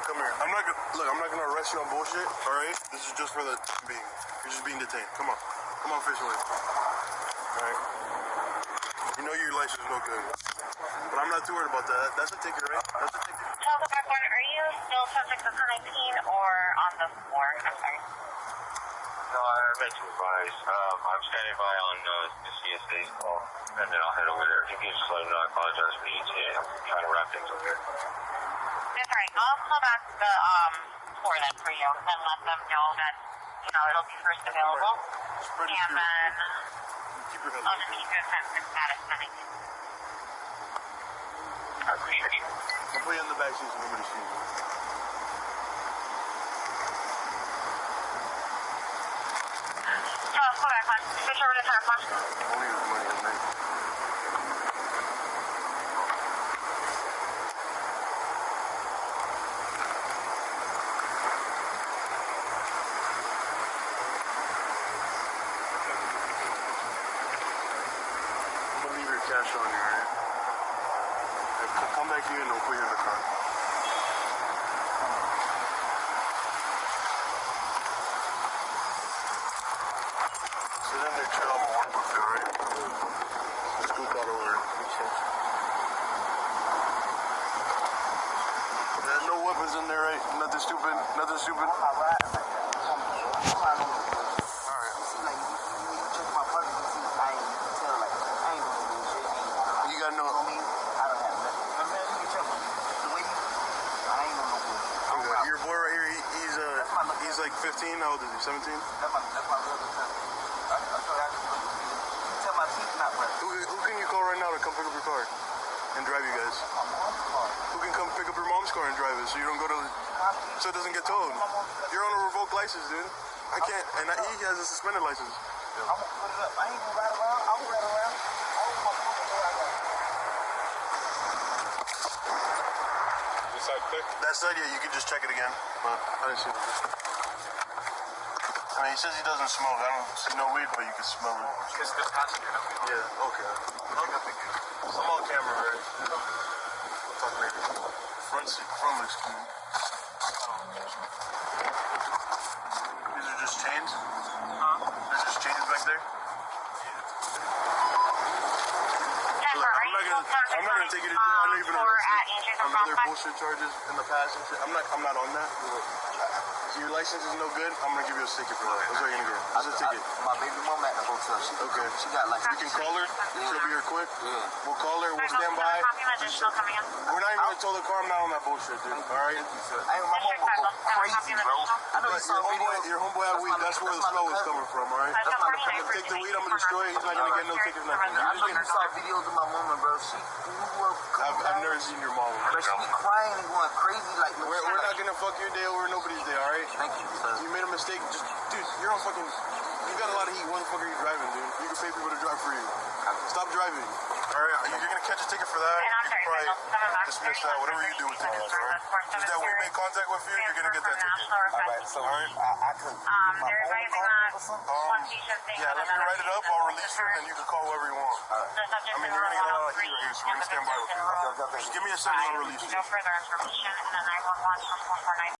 look, come here. I'm not gonna look. I'm not gonna arrest you on bullshit. All right. This is just for the being. You're just being detained. Come on. Come on, fish away. All right. You know your license is no good, but I'm not too worried about that. That's a ticket, right? That's a ticket. Tell the back one, are you still subject to quarantine or on the floor? I'm sorry. No, I meant to advise. Um, I'm standing by on uh, the CSA's call, and then I'll head over there. If you can just let me know I apologize for the ETA. I'm trying to wrap things up here. That's right. I'll call back the um floor then for you and let them know that you know it'll be first available. It And then Keep your head I'll just keep you in status pending. I appreciate you. I'll put you in the back seat so nobody sees you. So I'll call back one. Switch over to tire one. Only use money at night. I'm gonna leave your cash on you, alright? Hey, Come back here and we'll put you in the car. In. There's no weapons in there, right? Nothing stupid. Nothing stupid. Alright. You got no. Okay. Your boy right here, he, he's like 15. How old is he? 17? Who, who can you call right now to come pick up your car and drive you guys? Who can come pick up your mom's car and drive it so you don't go to, so it doesn't get towed? You're on a revoked license, dude. I can't, and I, he has a suspended license. This side quick. That side, yeah, you can just check it again, but I didn't see it. I mean, he says he doesn't smoke. I don't see no weed, but you can smell it. Kiss this passenger. Yeah, okay. I'm on camera, right? We'll talk later. Front seat, front looks clean. These are just chains? Huh? There's just chains back there? Jennifer, are I'm you not still gonna, subject I'm not gonna take you to jail. I know you've been or at arrested on other bullshit charges in the past and shit. I'm not, I'm not on that. Your license is no good, I'm gonna give you a ticket for that. That's what you're gonna get. It's a ticket. My baby mama at the hotel. She, Okay. she got like We can call her. She'll be here quick. Yeah. We'll call her. We'll stand by. Copy of additional coming in. We're not even gonna tow the car. I'm not on that bullshit, dude. All right. I ain't my mama go crazy, bro. I know you But saw your homeboy, your homeboy had weed. That's where the smell is coming from. All right. That's my- my Take the weed. I'm gonna destroy it. He's not gonna get no ticket. Nothing. I You're know just you saw getting. videos of my mama, bro. She up. I've, I've never seen your mom. But she be crying and going crazy like. We're, we're not gonna fuck your day over nobody's day. All right. Thank you, sir. You made a mistake. Just, dude, you're on fucking. You got a lot of heat. What the fuck are you driving, dude? You can pay people to drive for you. Stop driving. All right, you're gonna catch a ticket for that. You can sorry, probably Michael, dismiss that. Whatever you do with tickets, all right? Just that we make contact with you, you're gonna get that ticket. All right, so All right. I, I could. Um, my they're phone advising call that or something? thing. Yeah, let me write it up. I'll release her, and then you can call whoever you want. The subject I mean, you're gonna get a lot of heat right here, so we're gonna stand by with victim you. is Okay, okay. Just give me a second, I'll release you. No further information, and then I will launch from 449.